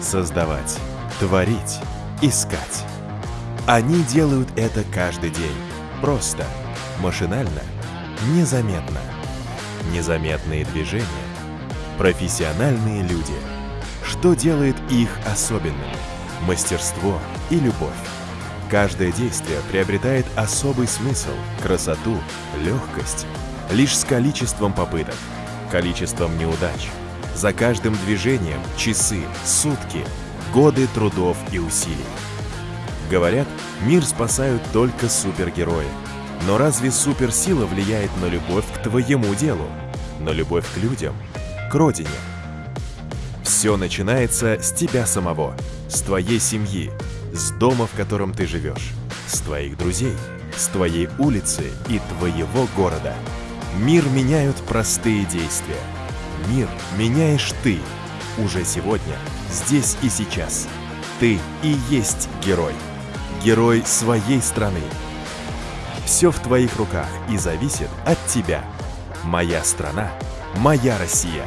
создавать, творить, искать. Они делают это каждый день. Просто, машинально, незаметно. Незаметные движения. Профессиональные люди. Что делает их особенными? Мастерство и любовь. Каждое действие приобретает особый смысл, красоту, легкость. Лишь с количеством попыток, количеством неудач. За каждым движением часы, сутки, годы трудов и усилий. Говорят, мир спасают только супергерои. Но разве суперсила влияет на любовь к твоему делу? На любовь к людям? К родине? Все начинается с тебя самого, с твоей семьи, с дома, в котором ты живешь, с твоих друзей, с твоей улицы и твоего города. Мир меняют простые действия. Мир меняешь ты. Уже сегодня, здесь и сейчас. Ты и есть герой. Герой своей страны. Все в твоих руках и зависит от тебя. Моя страна, моя Россия.